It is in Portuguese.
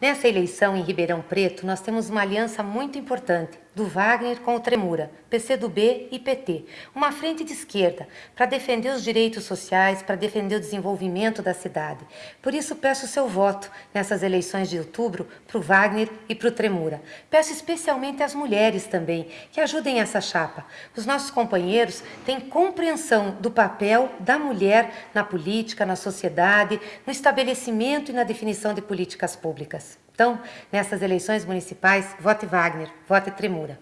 Nessa eleição em Ribeirão Preto, nós temos uma aliança muito importante do Wagner com o Tremura, PCdoB e PT, uma frente de esquerda para defender os direitos sociais, para defender o desenvolvimento da cidade. Por isso peço seu voto nessas eleições de outubro para o Wagner e para o Tremura. Peço especialmente às mulheres também que ajudem essa chapa. Os nossos companheiros têm compreensão do papel da mulher na política, na sociedade, no estabelecimento e na definição de políticas públicas. Então, nessas eleições municipais, vote Wagner, vote Tremura.